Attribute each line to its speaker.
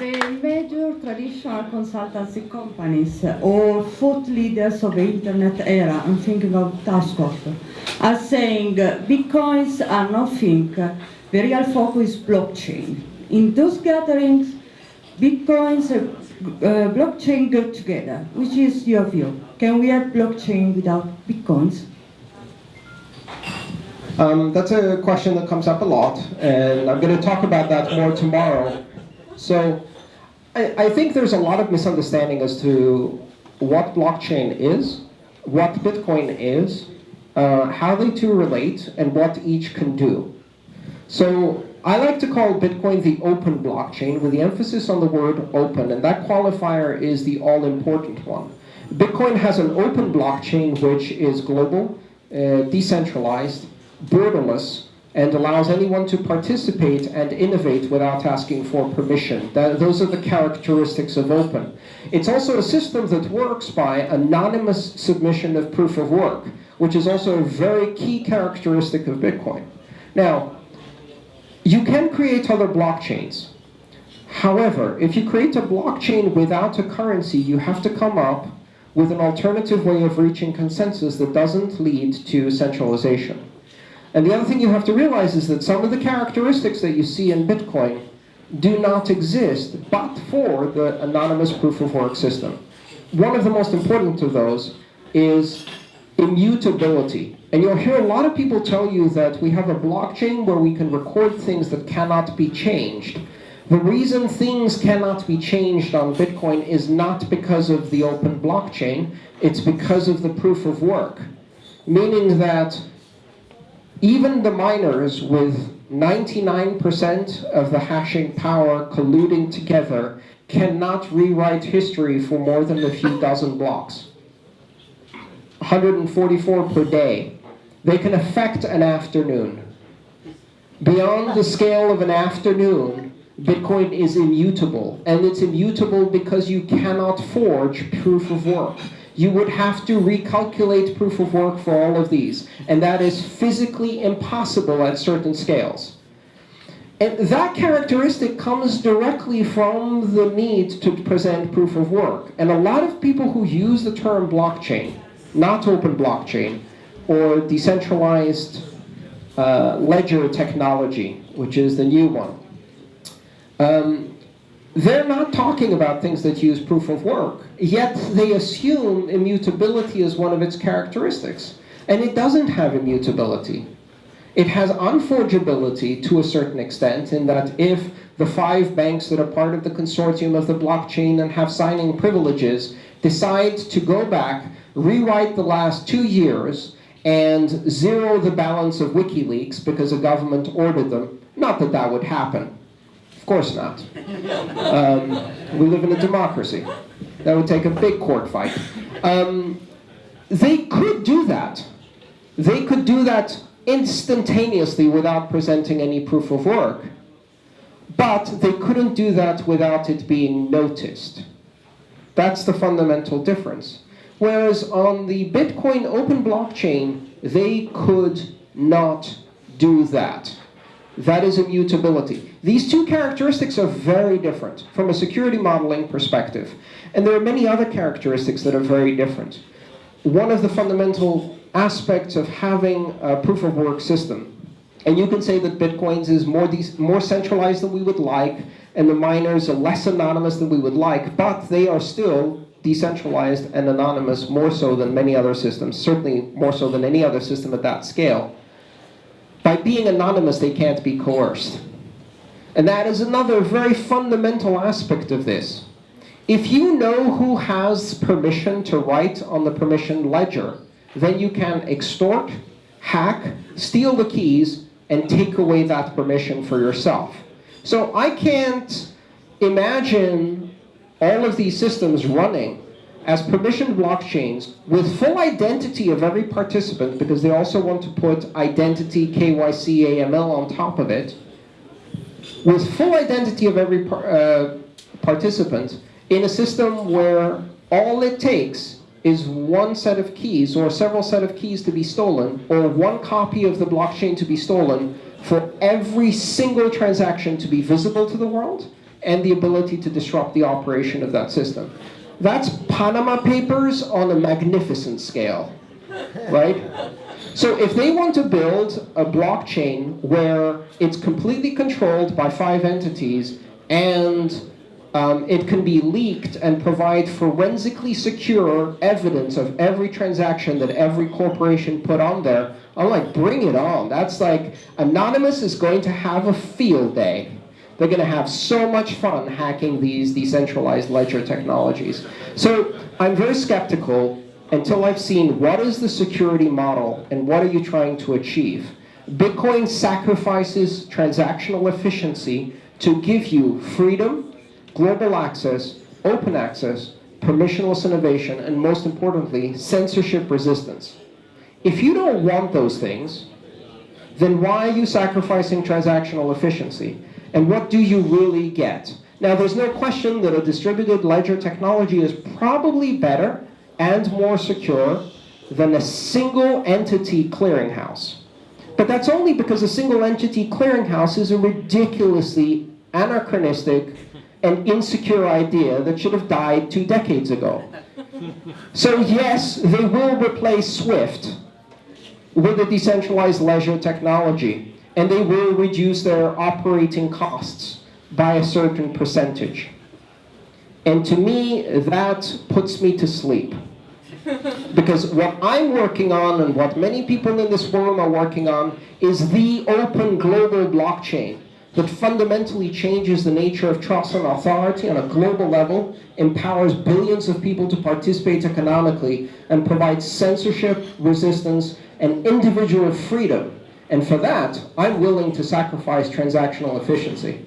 Speaker 1: the major traditional consultancy companies or thought leaders of the internet era, I'm thinking of Tapscott, are saying uh, bitcoins are nothing, the real focus is blockchain. In those gatherings, bitcoins and uh, blockchain go together. Which is your view? Can we have blockchain without bitcoins?
Speaker 2: Um, that's a question that comes up a lot, and I'm going to talk about that more tomorrow. So I, I think there's a lot of misunderstanding as to what blockchain is, what Bitcoin is, uh, how they two relate, and what each can do. So I like to call Bitcoin the open blockchain with the emphasis on the word open, and that qualifier is the all-important one. Bitcoin has an open blockchain which is global, uh, decentralized, borderless, and allows anyone to participate and innovate without asking for permission. That, those are the characteristics of open. It's also a system that works by anonymous submission of proof of work, which is also a very key characteristic of Bitcoin. Now, you can create other blockchains. However, if you create a blockchain without a currency, you have to come up with an alternative way of reaching consensus that doesn't lead to centralization. And the other thing you have to realize is that some of the characteristics that you see in Bitcoin do not exist but for the anonymous proof of work system. One of the most important of those is immutability. And you'll hear a lot of people tell you that we have a blockchain where we can record things that cannot be changed. The reason things cannot be changed on Bitcoin is not because of the open blockchain, it's because of the proof of work. Meaning that even the miners with 99% of the hashing power colluding together cannot rewrite history for more than a few dozen blocks. 144 per day. They can affect an afternoon. Beyond the scale of an afternoon, Bitcoin is immutable. And it's immutable because you cannot forge proof of work you would have to recalculate proof of work for all of these. And that is physically impossible at certain scales. And that characteristic comes directly from the need to present proof of work. And a lot of people who use the term blockchain, not open blockchain, or decentralized uh, ledger technology, which is the new one, um, they're not talking about things that use proof of work, yet they assume immutability is one of its characteristics. And it doesn't have immutability. It has unforgeability to a certain extent in that if the five banks that are part of the consortium of the blockchain and have signing privileges decide to go back, rewrite the last two years, and zero the balance of WikiLeaks because a government ordered them, not that that would happen, course not. Um, we live in a democracy. That would take a big court fight. Um, they could do that. They could do that instantaneously without presenting any proof of work. But they couldn't do that without it being noticed. That's the fundamental difference. Whereas on the Bitcoin open blockchain, they could not do that. That is immutability. These two characteristics are very different from a security modeling perspective. And there are many other characteristics that are very different. One of the fundamental aspects of having a proof of work system, and you can say that Bitcoins is more, more centralized than we would like, and the miners are less anonymous than we would like, but they are still decentralized and anonymous more so than many other systems, certainly more so than any other system at that scale. By being anonymous, they can't be coerced. And that is another very fundamental aspect of this. If you know who has permission to write on the permission ledger, then you can extort, hack, steal the keys, and take away that permission for yourself. So I can't imagine all of these systems running as permissioned blockchains with full identity of every participant, because they also want to put identity, KYC, AML on top of it, with full identity of every par uh, participant in a system where all it takes is one set of keys or several set of keys to be stolen or one copy of the blockchain to be stolen for every single transaction to be visible to the world, and the ability to disrupt the operation of that system. That's Panama Papers on a magnificent scale, right? So if they want to build a blockchain where it's completely controlled by five entities and um, it can be leaked and provide forensically secure evidence of every transaction that every corporation put on there, I'm like, bring it on. That's like, Anonymous is going to have a field day. They're going to have so much fun hacking these decentralized ledger technologies. So I'm very skeptical until I've seen what is the security model and what are you trying to achieve. Bitcoin sacrifices transactional efficiency to give you freedom, global access, open access, permissionless innovation, and most importantly, censorship resistance. If you don't want those things, then why are you sacrificing transactional efficiency? And what do you really get? Now, there's no question that a distributed ledger technology is probably better and more secure than a single entity clearinghouse. But that's only because a single entity clearinghouse is a ridiculously anachronistic and insecure idea that should have died two decades ago. So yes, they will replace SWIFT with a decentralized ledger technology, and they will reduce their operating costs by a certain percentage. And to me, that puts me to sleep. Because what I'm working on and what many people in this forum are working on is the open global blockchain that fundamentally changes the nature of trust and authority on a global level, empowers billions of people to participate economically, and provides censorship, resistance, and individual freedom. And for that, I'm willing to sacrifice transactional efficiency.